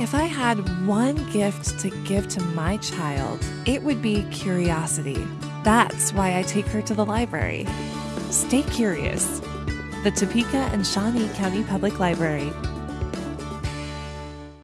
If I had one gift to give to my child, it would be curiosity. That's why I take her to the library. Stay curious. The Topeka and Shawnee County Public Library,